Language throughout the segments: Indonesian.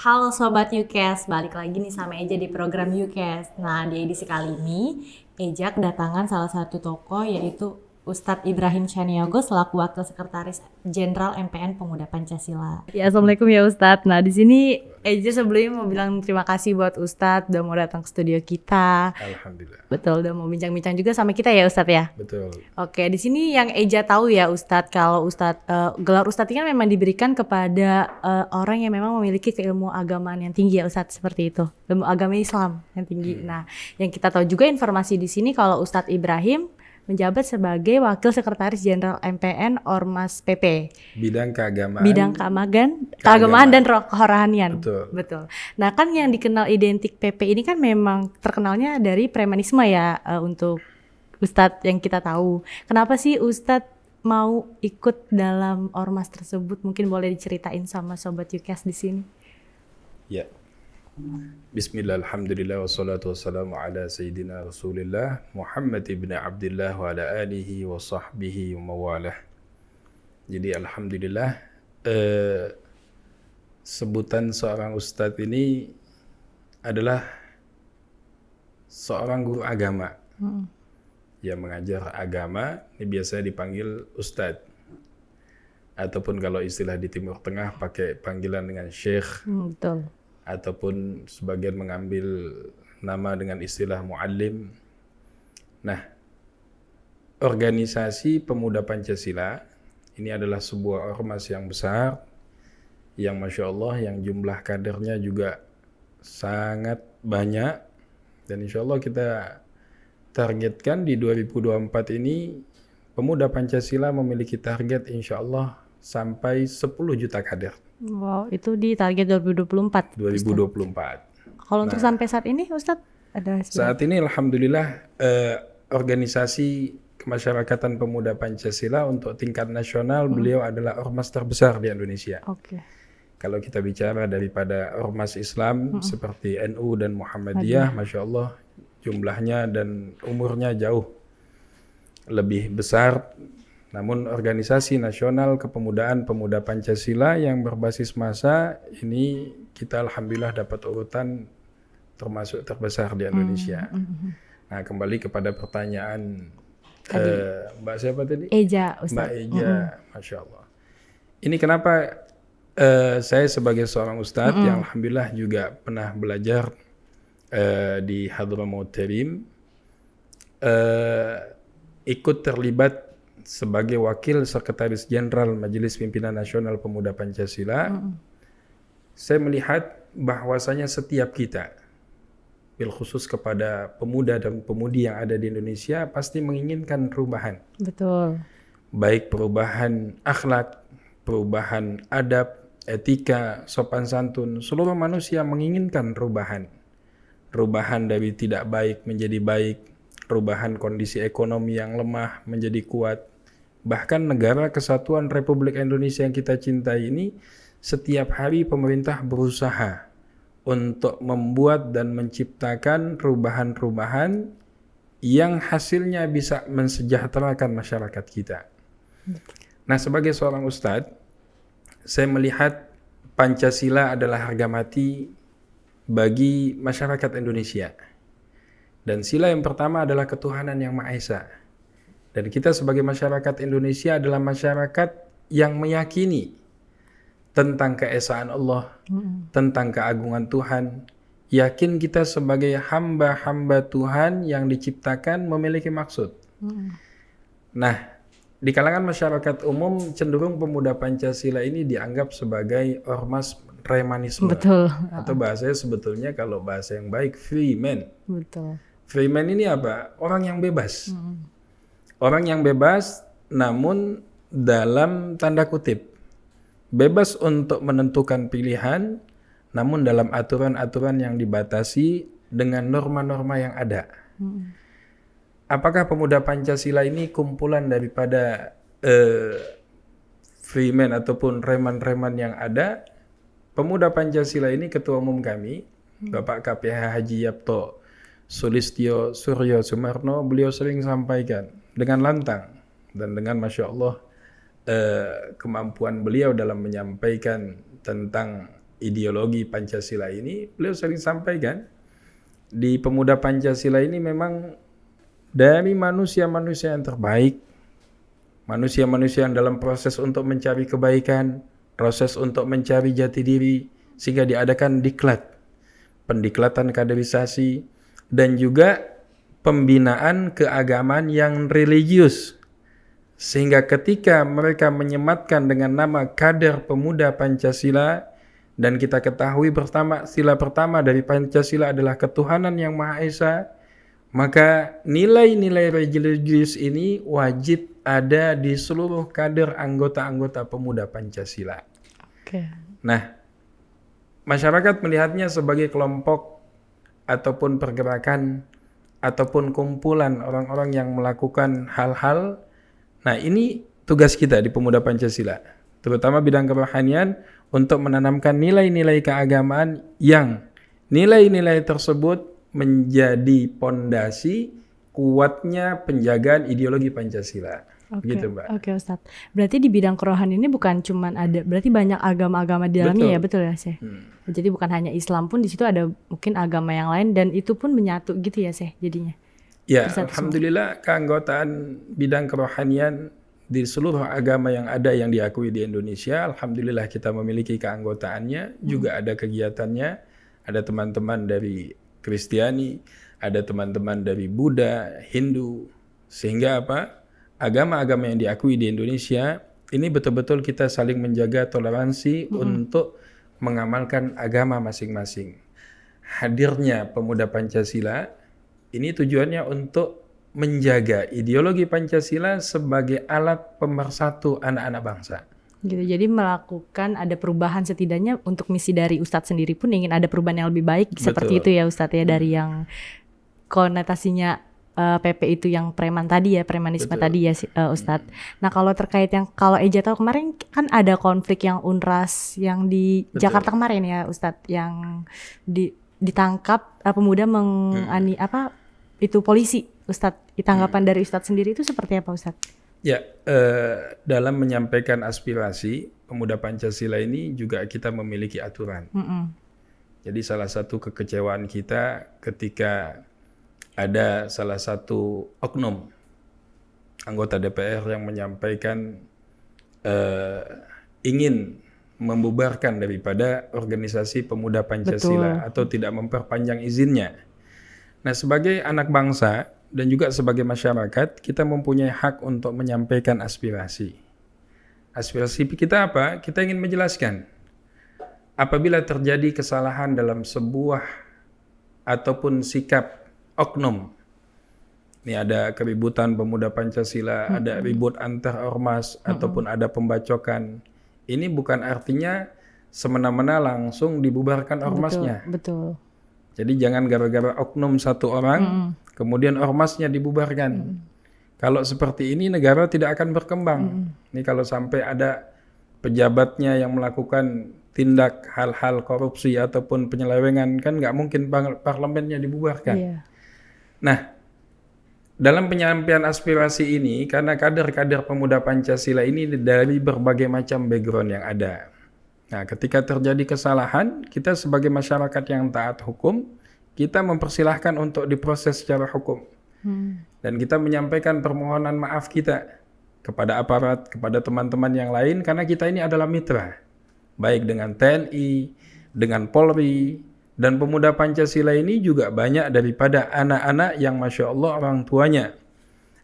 Halo Sobat UCAS, balik lagi nih sama Eja di program UCAS. Nah, di edisi kali ini, Eja kedatangan salah satu tokoh yaitu Ustadz Ibrahim Chaniago selaku Wakil Sekretaris Jenderal MPN Pemuda Pancasila. Ya, Assalamualaikum ya Ustadz. Nah, di sini Eja sebelumnya mau bilang terima kasih buat Ustadz udah mau datang ke studio kita. Alhamdulillah. Betul, udah mau bincang-bincang juga sama kita ya Ustadz ya. Betul. Oke, di sini yang Eja tahu ya Ustadz, kalau Ustadz eh, gelar Ustadz ini kan memang diberikan kepada eh, orang yang memang memiliki keilmu agamaan yang tinggi ya Ustadz seperti itu, ilmu agama Islam yang tinggi. Nah, yang kita tahu juga informasi di sini kalau Ustadz Ibrahim menjabat sebagai Wakil Sekretaris Jenderal MPN Ormas PP, Bidang keagamaan. bidang keamagan, keagamaan Keagamaan. dan roh kerohanian. Betul. Betul. Nah, kan yang dikenal identik PP ini kan memang terkenalnya dari premanisme ya eh, untuk Ustadz yang kita tahu. Kenapa sih Ustadz mau ikut dalam ormas tersebut? Mungkin boleh diceritain sama sobat Yukas di sini. Ya. Bismillah, alhamdulillah, wassalatu wassalamu ala sayyidina rasulillah Muhammad ibn Abdullah wa ala alihi wa sahbihi wa mawalah. Jadi alhamdulillah eh, Sebutan seorang ustadz ini adalah seorang guru agama. Yang mengajar agama ini biasanya dipanggil ustadz. Ataupun kalau istilah di Timur Tengah pakai panggilan dengan syekh Hmm, betul. Ataupun sebagian mengambil nama dengan istilah muallim. Nah, organisasi pemuda Pancasila ini adalah sebuah ormas yang besar yang masya Allah yang jumlah kadernya juga sangat banyak dan insya Allah kita targetkan di 2024 ini pemuda Pancasila memiliki target insya Allah sampai 10 juta kader Wow, itu di target 2024. 2024. Kalau untuk sampai saat ini Ustadz ada Saat ini alhamdulillah eh, organisasi kemasyarakatan pemuda Pancasila untuk tingkat nasional beliau adalah ormas terbesar di Indonesia. Oke. Kalau kita bicara daripada ormas Islam seperti NU dan Muhammadiyah, masya Allah jumlahnya dan umurnya jauh lebih besar. Namun organisasi nasional kepemudaan pemuda Pancasila yang berbasis massa ini kita alhamdulillah dapat urutan termasuk terbesar di Indonesia. Nah kembali kepada pertanyaan eh, Mbak siapa tadi? Eja Mbak Ustadz. Eja, masya Allah. Ini kenapa eh, saya sebagai seorang ustadz yang alhamdulillah juga pernah belajar eh, di Hadramaut Terim, eh, ikut terlibat sebagai wakil sekretaris jenderal Majelis Pimpinan Nasional Pemuda Pancasila. Saya melihat bahwasanya setiap kita, bil khusus kepada pemuda dan pemudi yang ada di Indonesia pasti menginginkan perubahan Betul. baik perubahan akhlak, perubahan adab, etika, sopan santun, seluruh manusia menginginkan perubahan. Perubahan dari tidak baik menjadi baik, perubahan kondisi ekonomi yang lemah menjadi kuat. Bahkan negara kesatuan Republik Indonesia yang kita cintai ini setiap hari pemerintah berusaha untuk membuat dan menciptakan perubahan-perubahan yang hasilnya bisa mensejahterakan masyarakat kita. Nah, sebagai seorang ustadz, saya melihat Pancasila adalah harga mati bagi masyarakat Indonesia. Dan sila yang pertama adalah ketuhanan yang Maha Esa. Dan kita sebagai masyarakat Indonesia adalah masyarakat yang meyakini tentang keesaan Allah, tentang keagungan Tuhan. Yakin kita sebagai hamba-hamba Tuhan yang diciptakan memiliki maksud. Nah, di kalangan masyarakat umum cenderung pemuda Pancasila ini dianggap sebagai ormas remanisme. Betul. Atau bahasanya sebetulnya kalau bahasa yang baik free man. Betul. Free man ini apa? Orang yang bebas. Orang yang bebas namun dalam tanda kutip bebas untuk menentukan pilihan namun dalam aturan-aturan yang dibatasi dengan norma-norma yang ada. Apakah pemuda Pancasila ini kumpulan daripada eh, freeman ataupun reman-reman yang ada? Pemuda Pancasila ini ketua umum kami, Bapak KPH Haji Yapto Sulistyo Suryo Sumarno, beliau sering sampaikan dengan lantang dan dengan masya Allah eh, kemampuan beliau dalam menyampaikan tentang ideologi Pancasila ini, beliau sering sampaikan di pemuda Pancasila ini memang dari manusia-manusia yang terbaik, manusia-manusia yang dalam proses untuk mencari kebaikan, proses untuk mencari jati diri, sehingga diadakan diklat, pendiklatan kaderisasi, dan juga pembinaan keagamaan yang religius sehingga ketika mereka menyematkan dengan nama kader pemuda Pancasila dan kita ketahui pertama sila pertama dari Pancasila adalah ketuhanan yang Maha Esa, maka nilai-nilai religius ini wajib ada di seluruh kader anggota-anggota pemuda Pancasila. Oke. Nah, masyarakat melihatnya sebagai kelompok ataupun pergerakan ataupun kumpulan orang-orang yang melakukan hal-hal Nah ini tugas kita di Pemuda Pancasila, terutama bidang kerohanian untuk menanamkan nilai-nilai keagamaan yang nilai-nilai tersebut menjadi pondasi kuatnya penjagaan ideologi Pancasila. Oke, okay. gitu Mbak. Oke okay, Ustadz. Berarti di bidang kerohanian ini bukan cuma ada, berarti banyak agama-agama di dalamnya betul. ya, betul ya Seh? Hmm. Jadi bukan hanya Islam pun di situ ada mungkin agama yang lain dan itu pun menyatu gitu ya Seh jadinya? Ya, alhamdulillah keanggotaan bidang kerohanian di seluruh agama yang ada yang diakui di Indonesia, alhamdulillah kita memiliki keanggotaannya, hmm. juga ada kegiatannya, ada teman-teman dari Kristiani, ada teman-teman dari Buddha, Hindu, sehingga apa? Agama-agama yang diakui di Indonesia ini betul-betul kita saling menjaga toleransi hmm. untuk mengamalkan agama masing-masing. Hadirnya pemuda Pancasila ini tujuannya untuk menjaga ideologi Pancasila sebagai alat pemersatu anak-anak bangsa. Gitu. Jadi melakukan ada perubahan setidaknya untuk misi dari Ustadz sendiri pun ingin ada perubahan yang lebih baik Betul. seperti itu ya Ustadz ya dari hmm. yang konotasinya uh, eh, PP itu yang preman tadi ya premanisme Betul. tadi ya uh, Ustadz. Hmm. Nah kalau terkait yang kalau Eja tahu kemarin kan ada konflik yang unras yang di Betul. Jakarta kemarin ya Ustadz yang di ditangkap uh, pemuda mengani hmm. apa itu polisi Ustadz tanggapan hmm. dari Ustadz sendiri itu seperti apa Ustadz? Ya eh, dalam menyampaikan aspirasi pemuda Pancasila ini juga kita memiliki aturan. Mm -mm. Jadi salah satu kekecewaan kita ketika ada salah satu oknum anggota DPR yang menyampaikan eh, ingin membubarkan daripada organisasi pemuda Pancasila Betul. atau tidak memperpanjang izinnya. Nah, sebagai anak bangsa dan juga sebagai masyarakat, kita mempunyai hak untuk menyampaikan aspirasi. Aspirasi kita apa? Kita ingin menjelaskan apabila terjadi kesalahan dalam sebuah ataupun sikap oknum. Ini ada keributan pemuda Pancasila, hmm. ada ribut antar ormas hmm. ataupun ada pembacokan. Ini bukan artinya semena-mena langsung dibubarkan ormasnya. Betul. betul jadi jangan gara-gara oknum satu orang, mm. kemudian ormasnya dibubarkan. Mm. Kalau seperti ini negara tidak akan berkembang. Mm. Ini kalau sampai ada pejabatnya yang melakukan tindak hal-hal korupsi ataupun penyelewengan kan nggak mungkin parlemennya dibubarkan. Yeah. Nah, dalam penyampaian aspirasi ini karena kader-kader pemuda Pancasila ini dari berbagai macam background yang ada. Nah, ketika terjadi kesalahan, kita sebagai masyarakat yang taat hukum, kita mempersilahkan untuk diproses secara hukum. Hmm. Dan kita menyampaikan permohonan maaf kita kepada aparat, kepada teman-teman yang lain, karena kita ini adalah mitra. Baik dengan TNI, dengan Polri, dan pemuda Pancasila ini juga banyak daripada anak-anak yang Masya Allah orang tuanya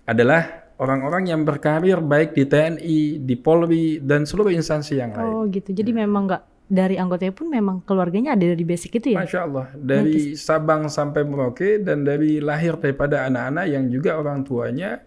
adalah orang-orang yang berkarir baik di TNI, di Polri dan seluruh instansi yang lain. Oh gitu. Jadi hmm. memang nggak dari anggotanya pun memang keluarganya ada dari basic itu ya? Masya Allah. Dari Nanti. Sabang sampai Merauke dan dari lahir daripada anak-anak yang juga orang tuanya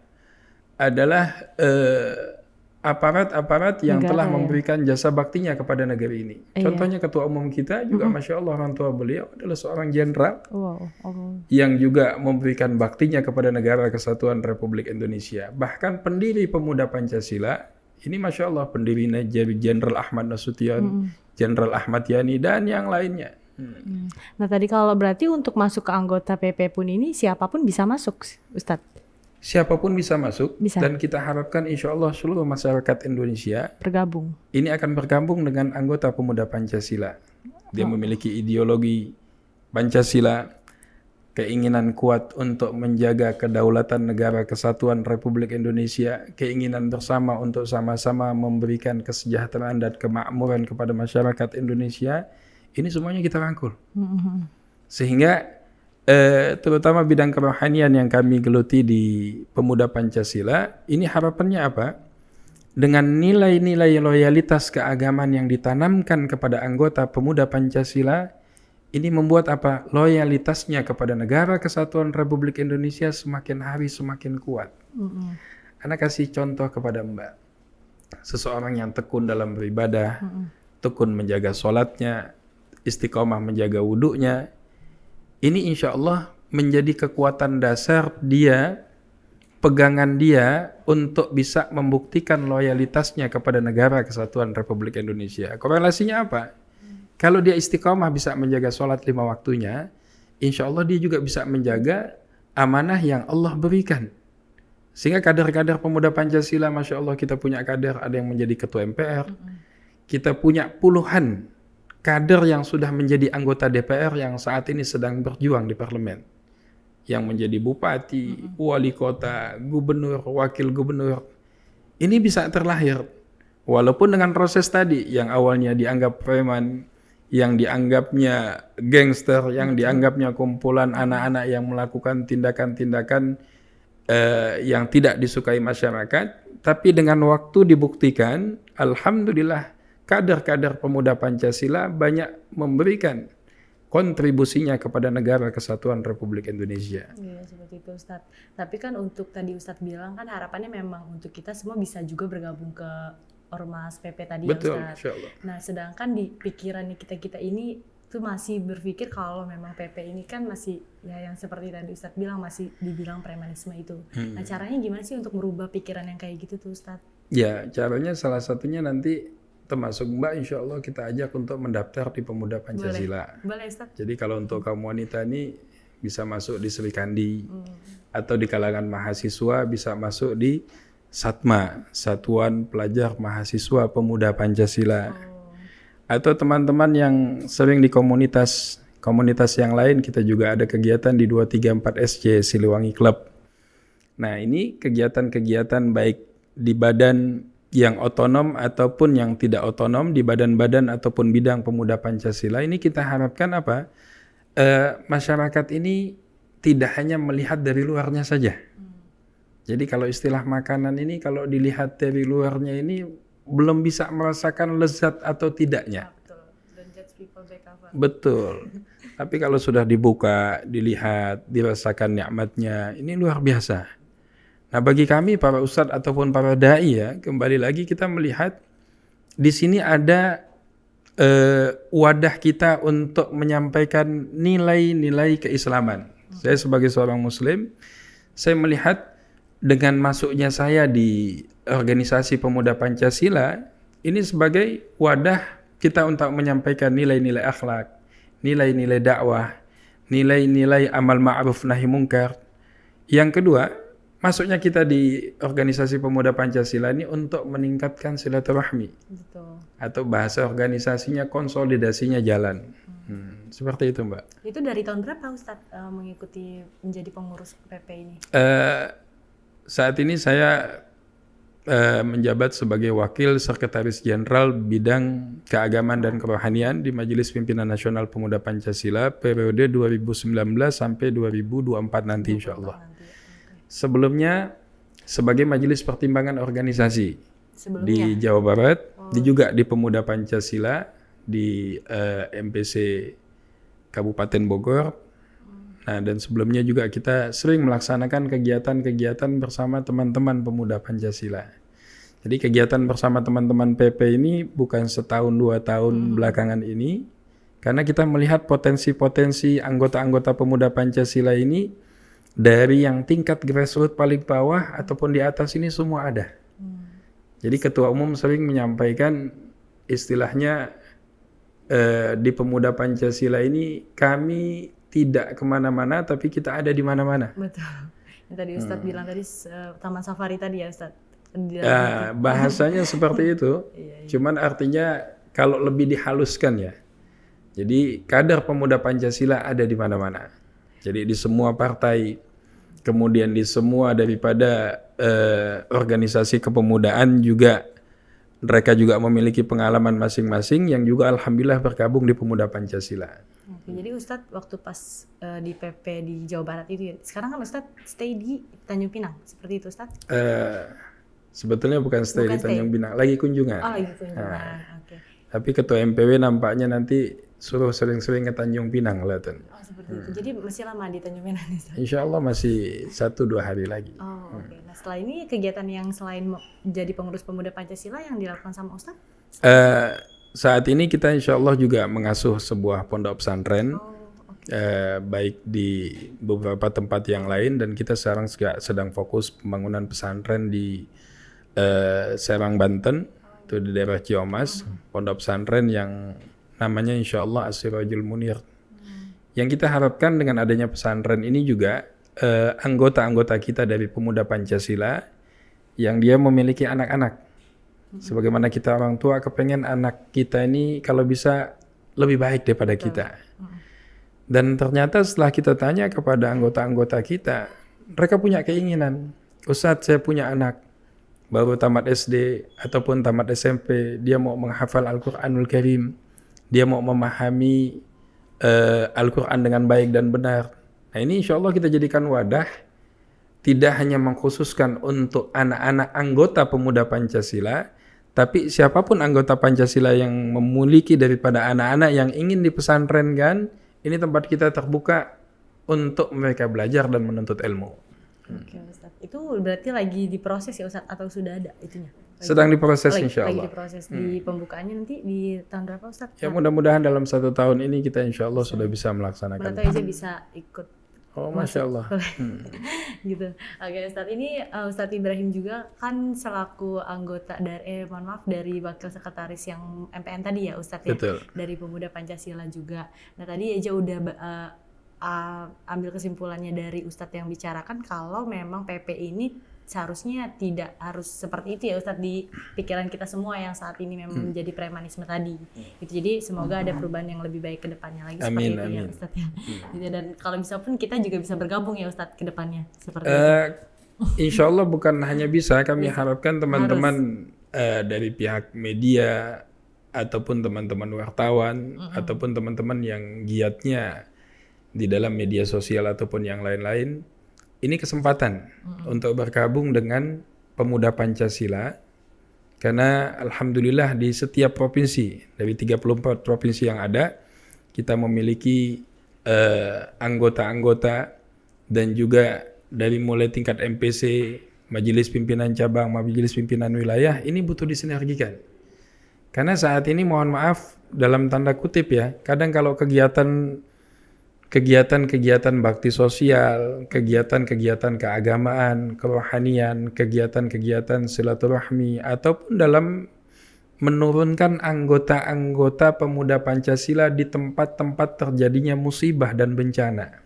adalah uh, aparat-aparat yang Negara, telah ya. memberikan jasa baktinya kepada negeri ini. Iya. Contohnya ketua umum kita juga, uh-huh. masya Allah orang tua beliau adalah seorang jenderal wow. oh. yang juga memberikan baktinya kepada negara kesatuan Republik Indonesia. Bahkan pendiri pemuda Pancasila ini masya Allah pendiri Jenderal Ahmad Nasution, Jenderal uh-huh. Ahmad Yani dan yang lainnya. Hmm. Nah tadi kalau berarti untuk masuk ke anggota PP pun ini siapa pun bisa masuk, Ustadz? Siapa pun bisa masuk bisa. dan kita harapkan insya Allah seluruh masyarakat Indonesia bergabung. Ini akan bergabung dengan anggota pemuda Pancasila. Dia memiliki ideologi Pancasila, keinginan kuat untuk menjaga kedaulatan negara kesatuan Republik Indonesia, keinginan bersama untuk sama-sama memberikan kesejahteraan dan kemakmuran kepada masyarakat Indonesia, ini semuanya kita rangkul. Sehingga eh, terutama bidang kerohanian yang kami geluti di Pemuda Pancasila, ini harapannya apa? Dengan nilai-nilai loyalitas keagamaan yang ditanamkan kepada anggota Pemuda Pancasila, ini membuat apa? Loyalitasnya kepada negara kesatuan Republik Indonesia semakin hari semakin kuat. Mm-hmm. Anak kasih contoh kepada Mbak. Seseorang yang tekun dalam beribadah, mm-hmm. tekun menjaga sholatnya, istiqomah menjaga wudhunya. Ini insya Allah menjadi kekuatan dasar dia, pegangan dia untuk bisa membuktikan loyalitasnya kepada negara kesatuan Republik Indonesia. Korelasinya apa? Kalau dia istiqomah bisa menjaga sholat lima waktunya, insya Allah dia juga bisa menjaga amanah yang Allah berikan. Sehingga kader-kader pemuda Pancasila, Masya Allah kita punya kader, ada yang menjadi ketua MPR, kita punya puluhan kader yang sudah menjadi anggota DPR yang saat ini sedang berjuang di parlemen. Yang menjadi bupati, wali kota, gubernur, wakil gubernur. Ini bisa terlahir. Walaupun dengan proses tadi yang awalnya dianggap preman, yang dianggapnya gangster, yang dianggapnya kumpulan anak-anak yang melakukan tindakan-tindakan uh, yang tidak disukai masyarakat, tapi dengan waktu dibuktikan, alhamdulillah kader-kader pemuda Pancasila banyak memberikan kontribusinya kepada negara kesatuan Republik Indonesia. Iya seperti itu Ustadz. Tapi kan untuk tadi Ustadz bilang kan harapannya memang untuk kita semua bisa juga bergabung ke ormas PP tadi ya, Betul, ya Ustaz. Nah, sedangkan di pikiran kita-kita ini tuh masih berpikir kalau memang PP ini kan masih ya yang seperti tadi Ustadz bilang masih dibilang premanisme itu. Hmm. Nah, caranya gimana sih untuk merubah pikiran yang kayak gitu tuh Ustadz? Ya, caranya salah satunya nanti termasuk Mbak insya Allah kita ajak untuk mendaftar di Pemuda Pancasila. Boleh, Boleh Ustadz. Jadi kalau untuk kaum wanita ini bisa masuk di Sri Kandi hmm. atau di kalangan mahasiswa bisa masuk di Satma, Satuan Pelajar Mahasiswa Pemuda Pancasila. Oh. Atau teman-teman yang sering di komunitas komunitas yang lain kita juga ada kegiatan di 234 SC Siliwangi Club. Nah, ini kegiatan-kegiatan baik di badan yang otonom ataupun yang tidak otonom di badan-badan ataupun bidang pemuda Pancasila ini kita harapkan apa? E, masyarakat ini tidak hanya melihat dari luarnya saja. Jadi kalau istilah makanan ini kalau dilihat dari luarnya ini belum bisa merasakan lezat atau tidaknya. Ah, betul. Tapi kalau sudah dibuka, dilihat, dirasakan nikmatnya, ini luar biasa. Nah, bagi kami para ustadz ataupun para dai ya, kembali lagi kita melihat di sini ada uh, wadah kita untuk menyampaikan nilai-nilai keislaman. Saya sebagai seorang muslim, saya melihat dengan masuknya saya di organisasi pemuda Pancasila ini sebagai wadah kita untuk menyampaikan nilai-nilai akhlak, nilai-nilai dakwah, nilai-nilai amal ma'ruf nahi mungkar. Yang kedua, masuknya kita di organisasi pemuda Pancasila ini untuk meningkatkan silaturahmi. Betul. Atau bahasa organisasinya konsolidasinya jalan. Hmm. seperti itu, Mbak. Itu dari tahun berapa Ustadz uh, mengikuti menjadi pengurus PP ini? Uh, saat ini saya uh, menjabat sebagai Wakil Sekretaris Jenderal Bidang Keagamaan dan Kerohanian di Majelis Pimpinan Nasional Pemuda Pancasila periode 2019 sampai 2024 nanti insya Allah. Sebelumnya sebagai Majelis Pertimbangan Organisasi Sebelumnya. di Jawa Barat, oh. di juga di Pemuda Pancasila di uh, eh, MPC Kabupaten Bogor Nah, dan sebelumnya juga kita sering melaksanakan kegiatan-kegiatan bersama teman-teman pemuda Pancasila. Jadi kegiatan bersama teman-teman PP ini bukan setahun dua tahun hmm. belakangan ini, karena kita melihat potensi-potensi anggota-anggota pemuda Pancasila ini dari yang tingkat grassroots paling bawah ataupun di atas ini semua ada. Hmm. Jadi ketua umum sering menyampaikan istilahnya eh, di pemuda Pancasila ini kami tidak ke mana-mana tapi kita ada di mana-mana. Betul. Yang tadi Ustadz hmm. bilang tadi uh, Taman Safari tadi ya Ustadz. Uh, bahasanya seperti itu. Iya, iya. Cuman artinya kalau lebih dihaluskan ya. Jadi kader pemuda Pancasila ada di mana-mana. Jadi di semua partai, kemudian di semua daripada eh, organisasi kepemudaan juga mereka juga memiliki pengalaman masing-masing yang juga alhamdulillah bergabung di pemuda Pancasila. Oke, jadi Ustadz waktu pas eh, di PP di Jawa Barat itu ya, sekarang kan Ustadz stay di Tanjung Pinang, seperti itu Ustadz? Eh, sebetulnya bukan stay Bukan di Tanjung Pinang, lagi kunjungan. Oh gitu, kunjungan, oke. Tapi ketua MPW nampaknya nanti suruh sering-sering ke Tanjung Pinang kelihatan. Oh seperti itu, jadi masih lama di Tanjung Pinang? Insya Allah masih satu dua hari lagi. Oh oke, nah setelah ini kegiatan yang selain jadi pengurus pemuda Pancasila yang dilakukan sama Ustadz? Eh, saat ini kita insya Allah juga mengasuh sebuah pondok pesantren, Oh eh, baik di beberapa tempat yang lain dan kita sekarang juga sedang fokus pembangunan pesantren di eh, Serang Banten, itu di daerah Ciomas, pondok pesantren yang namanya insya Allah Asirajul Munir. Yang kita harapkan dengan adanya pesantren ini juga eh, anggota-anggota kita dari pemuda Pancasila yang dia memiliki anak-anak. Sebagaimana kita orang tua kepengen anak kita ini kalau bisa lebih baik daripada kita. Dan ternyata setelah kita tanya kepada anggota-anggota kita, mereka punya keinginan. Ustadz saya punya anak baru tamat SD ataupun tamat SMP, dia mau menghafal Al-Quranul Karim, dia mau memahami eh, Al-Quran dengan baik dan benar. Nah ini insya Allah kita jadikan wadah tidak hanya mengkhususkan untuk anak-anak anggota pemuda Pancasila, tapi siapa pun anggota Pancasila yang memiliki daripada anak-anak yang ingin dipesantrenkan, ini tempat kita terbuka untuk mereka belajar dan menuntut ilmu. oke Ustadz. Itu berarti lagi diproses ya Ustadz atau sudah ada itunya? Lagi- Sedang diproses lagi, insya lagi Allah. diproses di pembukaannya nanti di tahun berapa Ustadz? Ya mudah-mudahan dalam satu tahun ini kita insya Allah sudah bisa melaksanakan. tahu aja bisa ikut Oh masya Allah. gitu. Oke Ustadz ini uh, Ustadz Ibrahim juga kan selaku anggota dari eh, mohon maaf dari wakil sekretaris yang MPN tadi ya Ustadz ya Betul. dari pemuda Pancasila juga. Nah tadi aja udah uh, uh, ambil kesimpulannya dari Ustadz yang bicarakan kalau memang PP ini seharusnya tidak harus seperti itu ya Ustadz di pikiran kita semua yang saat ini memang menjadi premanisme tadi. Gitu. Jadi semoga ada perubahan yang lebih baik ke depannya lagi Amin, seperti itu ya. Ustadz ya. Gitu. Dan kalau bisa pun kita juga bisa bergabung ya Ustadz ke depannya seperti itu. Eh, insya Allah bukan hanya bisa, kami harapkan teman-teman eh, dari pihak media ataupun teman-teman wartawan ataupun teman-teman yang giatnya di dalam media sosial ataupun yang lain-lain, ini kesempatan untuk bergabung dengan pemuda Pancasila karena alhamdulillah di setiap provinsi dari 34 provinsi yang ada kita memiliki eh, anggota-anggota dan juga dari mulai tingkat MPC, Majelis Pimpinan Cabang, Majelis Pimpinan Wilayah ini butuh disinergikan. Karena saat ini mohon maaf dalam tanda kutip ya, kadang kalau kegiatan kegiatan-kegiatan bakti sosial, kegiatan-kegiatan keagamaan, kerohanian, kegiatan-kegiatan silaturahmi ataupun dalam menurunkan anggota-anggota pemuda Pancasila di tempat-tempat terjadinya musibah dan bencana.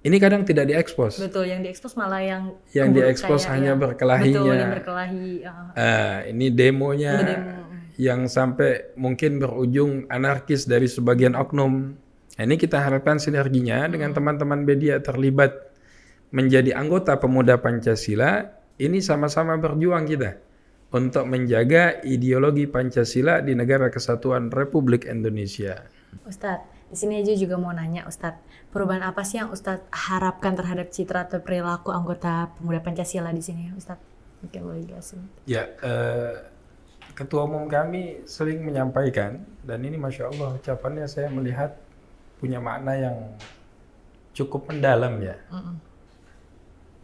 Ini kadang tidak diekspos. Betul, yang diekspos malah yang Yang diekspos hanya yang- berkelahinya. Betul, yang berkelahi. uh, Ah, ini demonya Demo. yang sampai mungkin berujung anarkis dari sebagian oknum. Nah, ini kita harapkan sinerginya dengan teman-teman media terlibat menjadi anggota pemuda Pancasila. Ini sama-sama berjuang kita untuk menjaga ideologi Pancasila di negara kesatuan Republik Indonesia. Ustadz, di sini aja juga mau nanya Ustadz, perubahan apa sih yang Ustadz harapkan terhadap citra atau perilaku anggota pemuda Pancasila di sini Ustadz? Mungkin boleh jelasin. Ya, eh, ketua umum kami sering menyampaikan dan ini masya Allah ucapannya saya melihat punya makna yang cukup mendalam ya.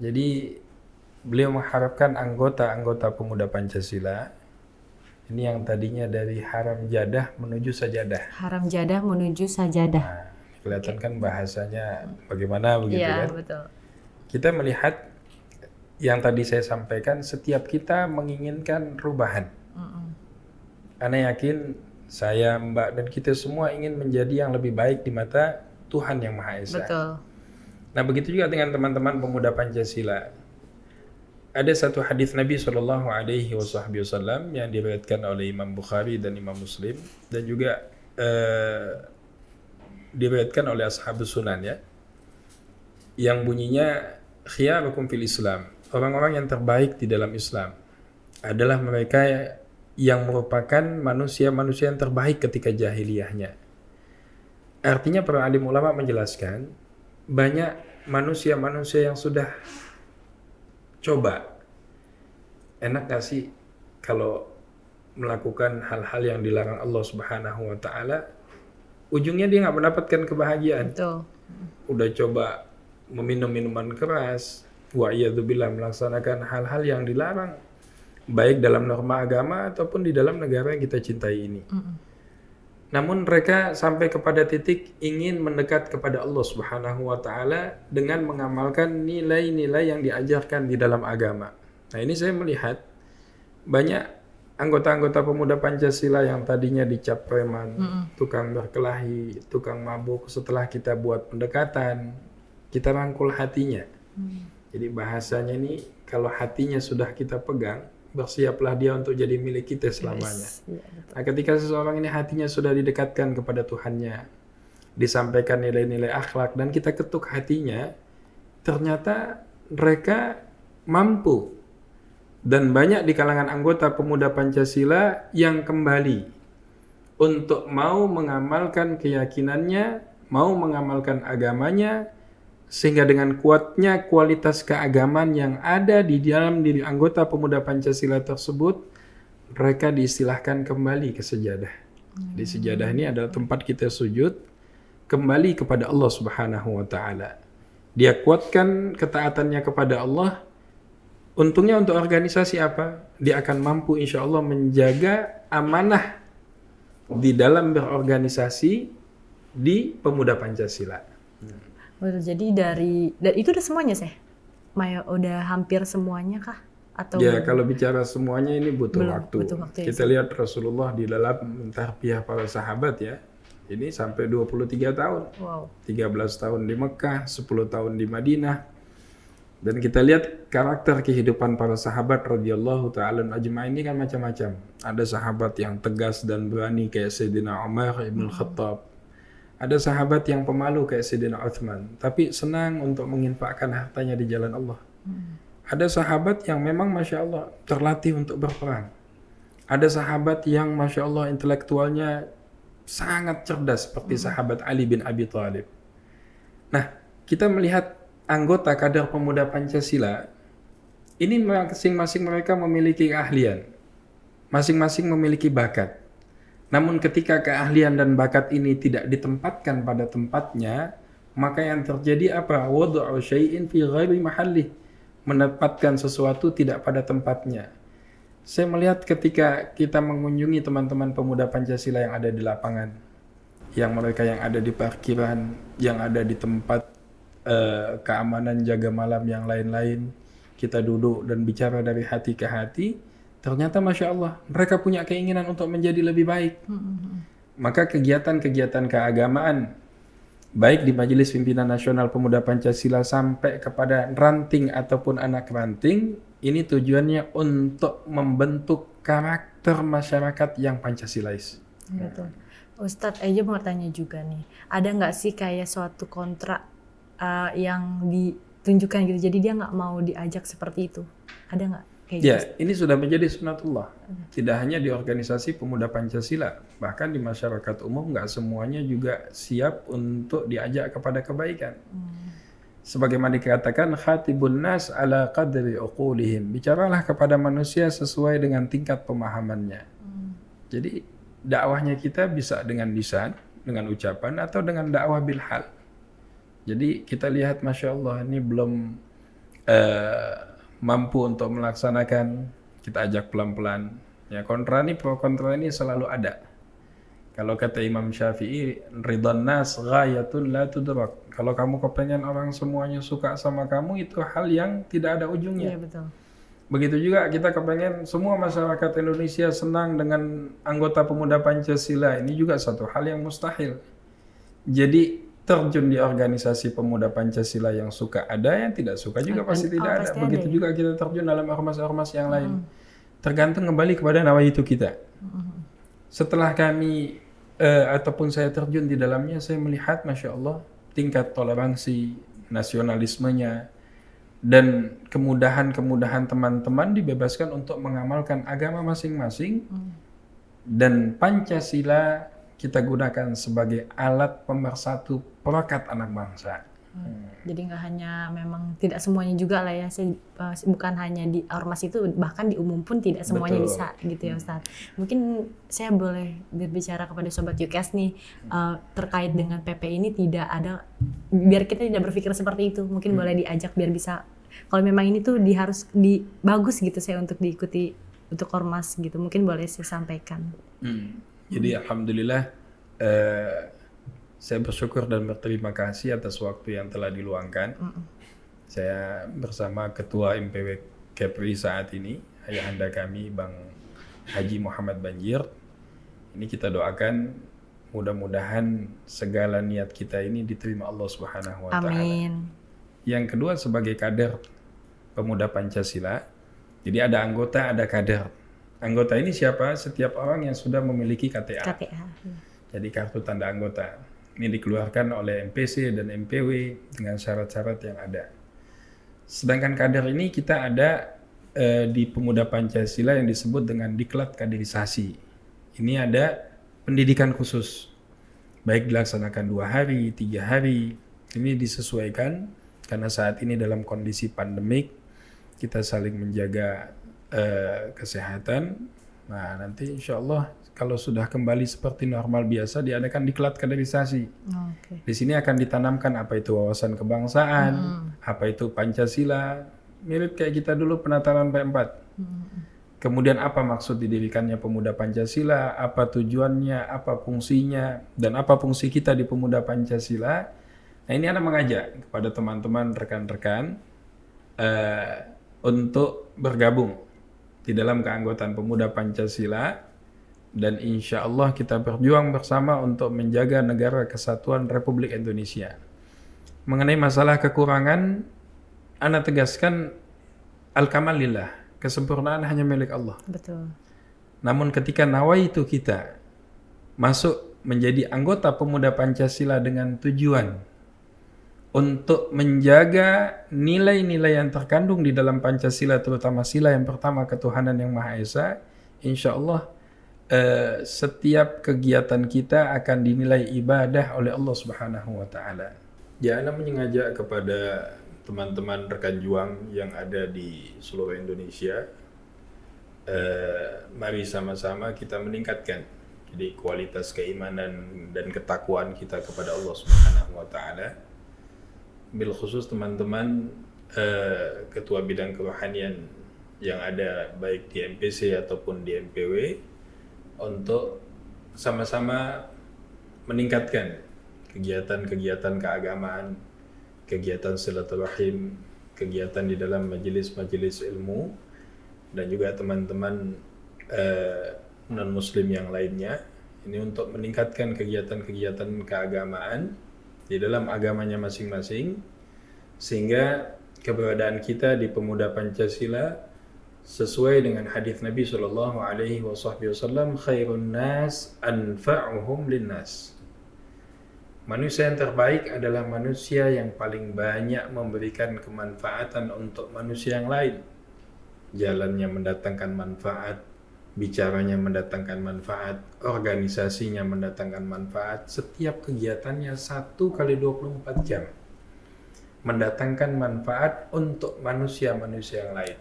Jadi beliau mengharapkan anggota-anggota pemuda Pancasila ini yang tadinya dari haram jadah menuju sajadah. Haram jadah menuju sajadah. Nah, kelihatan kan bahasanya bagaimana begitu Iya, kan? betul. Kita melihat yang tadi saya sampaikan, setiap kita menginginkan perubahan. Mm-mm. Anda yakin saya, Mbak, dan kita semua ingin menjadi yang lebih baik di mata Tuhan Yang Maha Esa. Betul. Nah, begitu juga dengan teman-teman pemuda Pancasila. Ada satu hadis Nabi Shallallahu Alaihi Wasallam yang diriwayatkan oleh Imam Bukhari dan Imam Muslim dan juga eh, diriwayatkan oleh ashabus sunan ya yang bunyinya khiyarukum fil Islam orang-orang yang terbaik di dalam Islam adalah mereka yang merupakan manusia-manusia yang terbaik ketika jahiliyahnya artinya para alim ulama menjelaskan banyak manusia-manusia yang sudah coba enak gak sih kalau melakukan hal-hal yang dilarang Allah Subhanahu wa taala ujungnya dia nggak mendapatkan kebahagiaan. Betul. Udah coba meminum minuman keras, wa melaksanakan hal-hal yang dilarang baik dalam norma agama ataupun di dalam negara yang kita cintai ini. Mm Namun mereka sampai kepada titik ingin mendekat kepada Allah Subhanahu wa taala dengan mengamalkan nilai-nilai yang diajarkan di dalam agama. Nah, ini saya melihat banyak anggota-anggota pemuda Pancasila yang tadinya dicap preman, mm -hmm. tukang berkelahi, tukang mabuk, setelah kita buat pendekatan, kita rangkul hatinya. Mm. Jadi bahasanya ini kalau hatinya sudah kita pegang, bersiaplah dia untuk jadi milik kita selamanya. Yes. Ya, nah, ketika seseorang ini hatinya sudah didekatkan kepada Tuhannya, disampaikan nilai-nilai akhlak dan kita ketuk hatinya, ternyata mereka mampu dan banyak di kalangan anggota pemuda Pancasila yang kembali untuk mau mengamalkan keyakinannya, mau mengamalkan agamanya, sehingga dengan kuatnya kualitas keagamaan yang ada di dalam diri anggota pemuda Pancasila tersebut, mereka diistilahkan kembali ke sejadah. Di sejadah ini adalah tempat kita sujud kembali kepada Allah Subhanahu wa taala. Dia kuatkan ketaatannya kepada Allah Untungnya untuk organisasi apa? Dia akan mampu insya Allah menjaga amanah di dalam berorganisasi di pemuda Pancasila. Betul. Jadi dari dan itu udah semuanya sih. Maya udah hampir semuanya kah? Atau ya kalau bicara semuanya ini butuh belum, waktu. Butuh waktu ya, Kita lihat Rasulullah di dalam tarbiyah para sahabat ya. Ini sampai 23 tahun. Wow. 13 tahun di Mekah, 10 tahun di Madinah, dan kita lihat karakter kehidupan para sahabat radhiyallahu taala ajma'in ini kan macam-macam. Ada sahabat yang tegas dan berani kayak Sayyidina Umar ibn Khattab. Ada sahabat yang pemalu kayak Sayyidina Uthman, tapi senang untuk menginfakkan hartanya di jalan Allah. Ada sahabat yang memang Masya Allah terlatih untuk berperang. Ada sahabat yang Masya Allah intelektualnya sangat cerdas seperti sahabat Ali bin Abi Thalib. Nah, kita melihat anggota kader pemuda Pancasila ini masing-masing mereka memiliki keahlian, masing-masing memiliki bakat. Namun ketika keahlian dan bakat ini tidak ditempatkan pada tempatnya, maka yang terjadi apa? Wadu'u syai'in fi ghairi mahalli. Menempatkan sesuatu tidak pada tempatnya. Saya melihat ketika kita mengunjungi teman-teman pemuda Pancasila yang ada di lapangan, yang mereka yang ada di parkiran, yang ada di tempat uh, keamanan jaga malam yang lain-lain kita duduk dan bicara dari hati ke hati ternyata masya Allah mereka punya keinginan untuk menjadi lebih baik maka kegiatan-kegiatan keagamaan baik di Majelis Pimpinan Nasional Pemuda Pancasila sampai kepada ranting ataupun anak ranting ini tujuannya untuk membentuk karakter masyarakat yang Pancasilais. Betul. Ustadz aja mau tanya juga nih, ada nggak sih kayak suatu kontrak uh, yang ditunjukkan gitu. Jadi dia nggak mau diajak seperti itu. Ada nggak? Kayak ya, gitu? ini sudah menjadi sunatullah. Tidak hanya di organisasi pemuda Pancasila, bahkan di masyarakat umum nggak semuanya juga siap untuk diajak kepada kebaikan. Hmm. Sebagaimana dikatakan khatibun nas ala qadri uqulihim. Bicaralah kepada manusia sesuai dengan tingkat pemahamannya. Hmm. Jadi dakwahnya kita bisa dengan lisan, dengan ucapan atau dengan dakwah bil hal. Jadi kita lihat Masya Allah ini belum uh, mampu untuk melaksanakan, kita ajak pelan-pelan. Ya kontra ini, pro kontra ini selalu ada. Kalau kata Imam Syafi'i, ridhan nas ghayatun la tudrak. Kalau kamu kepengen orang semuanya suka sama kamu, itu hal yang tidak ada ujungnya. Iya, betul. Begitu juga kita kepengen semua masyarakat Indonesia senang dengan anggota pemuda Pancasila. Ini juga satu hal yang mustahil. Jadi terjun di organisasi pemuda Pancasila yang suka ada, yang tidak suka juga pasti tidak oh, ada. Pasti Begitu ada. juga kita terjun dalam ormas-ormas yang lain. Hmm. Tergantung kembali kepada nawa itu kita. Hmm. Setelah kami eh, ataupun saya terjun di dalamnya, saya melihat, masya Allah, tingkat toleransi, nasionalismenya, dan kemudahan-kemudahan teman-teman dibebaskan untuk mengamalkan agama masing-masing dan Pancasila kita gunakan sebagai alat pemersatu perekat anak bangsa. Jadi nggak hanya memang tidak semuanya juga lah ya, eh, bukan hanya di ormas itu, bahkan di umum pun tidak semuanya Betul. bisa gitu ya Ustadz. Mungkin saya boleh berbicara kepada Sobat UKS nih eh, terkait dengan PP ini tidak ada, biar kita tidak berpikir seperti itu, mungkin boleh diajak biar bisa, kalau memang ini tuh di harus di bagus gitu saya untuk diikuti untuk ormas gitu, mungkin boleh saya sampaikan. Hmm. Jadi alhamdulillah eh, saya bersyukur dan berterima kasih atas waktu yang telah diluangkan. Saya bersama Ketua MPW Kepri saat ini, ayahanda kami Bang Haji Muhammad Banjir. Ini kita doakan mudah-mudahan segala niat kita ini diterima Allah Subhanahu wa taala. Amin. Yang kedua sebagai kader pemuda Pancasila. Jadi ada anggota, ada kader. Anggota ini siapa? Setiap orang yang sudah memiliki KTA. KTA. Jadi kartu tanda anggota. Ini dikeluarkan oleh MPC dan MPW dengan syarat-syarat yang ada. Sedangkan kader ini kita ada eh, di pemuda Pancasila yang disebut dengan diklat kaderisasi. Ini ada pendidikan khusus. Baik dilaksanakan dua hari, tiga hari. Ini disesuaikan karena saat ini dalam kondisi pandemik kita saling menjaga eh, kesehatan. Nah nanti insya Allah kalau sudah kembali seperti normal biasa diadakan diklat kaderisasi. Oke. Di sini akan ditanamkan apa itu wawasan kebangsaan, apa itu Pancasila, mirip kayak kita dulu penataran P4. Kemudian apa maksud didirikannya pemuda Pancasila, apa tujuannya, apa fungsinya, dan apa fungsi kita di pemuda Pancasila. Nah ini Anda mengajak kepada teman-teman, rekan-rekan eh, untuk bergabung di dalam keanggotaan pemuda Pancasila dan insya Allah kita berjuang bersama untuk menjaga negara kesatuan Republik Indonesia. Mengenai masalah kekurangan, Anda tegaskan al-kamalillah, kesempurnaan hanya milik Allah. Betul. Namun ketika nawaitu kita masuk menjadi anggota pemuda Pancasila dengan tujuan untuk menjaga nilai-nilai yang terkandung di dalam Pancasila terutama sila yang pertama ketuhanan yang Maha Esa, insya Allah eh, setiap kegiatan kita akan dinilai ibadah oleh Allah Subhanahu wa taala. Ya, Anda mengajak kepada teman-teman rekan juang yang ada di seluruh Indonesia eh, mari sama-sama kita meningkatkan jadi kualitas keimanan dan ketakwaan kita kepada Allah Subhanahu wa taala. Bil khusus teman-teman eh, ketua bidang kerohanian yang ada baik di MPC ataupun di MPW untuk sama-sama meningkatkan kegiatan-kegiatan keagamaan, kegiatan silaturahim, kegiatan di dalam majelis-majelis ilmu dan juga teman-teman eh, non muslim yang lainnya. Ini untuk meningkatkan kegiatan-kegiatan keagamaan di dalam agamanya masing-masing sehingga keberadaan kita di pemuda Pancasila sesuai dengan hadis Nabi Shallallahu Alaihi Wasallam khairun nas anfa'uhum linnas Manusia yang terbaik adalah manusia yang paling banyak memberikan kemanfaatan untuk manusia yang lain. Jalannya mendatangkan manfaat, bicaranya mendatangkan manfaat, organisasinya mendatangkan manfaat, setiap kegiatannya satu kali 24 jam mendatangkan manfaat untuk manusia-manusia yang lain.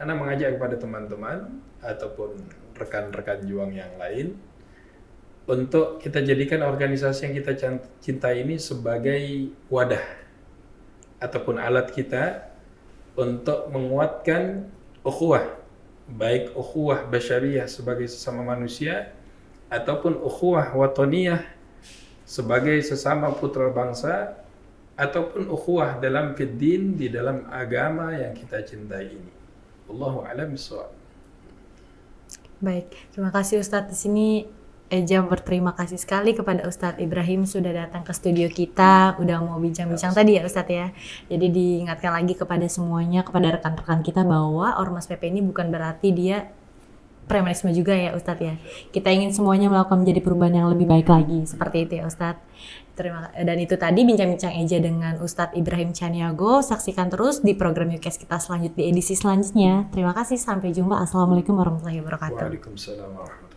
Anda mengajak kepada teman-teman ataupun rekan-rekan juang yang lain untuk kita jadikan organisasi yang kita cintai ini sebagai wadah ataupun alat kita untuk menguatkan ukhuwah baik ukhuwah basyariyah sebagai sesama manusia ataupun ukhuwah watoniyah sebagai sesama putra bangsa ataupun ukhuwah dalam fiddin di dalam agama yang kita cintai ini. Allahu a'lam. Baik, terima kasih Ustadz. Di sini Eja berterima kasih sekali kepada Ustadz Ibrahim sudah datang ke studio kita, udah mau bincang-bincang tadi ya Ustadz ya. Jadi diingatkan lagi kepada semuanya, kepada rekan-rekan kita bahwa Ormas PP ini bukan berarti dia premanisme juga ya Ustadz ya. Kita ingin semuanya melakukan menjadi perubahan yang lebih baik lagi seperti itu ya Ustadz. Terima dan itu tadi bincang-bincang Eja dengan Ustadz Ibrahim Chaniago. Saksikan terus di program UKS kita selanjutnya di edisi selanjutnya. Terima kasih sampai jumpa. Assalamualaikum warahmatullahi wabarakatuh. Waalaikumsalam warahmatullahi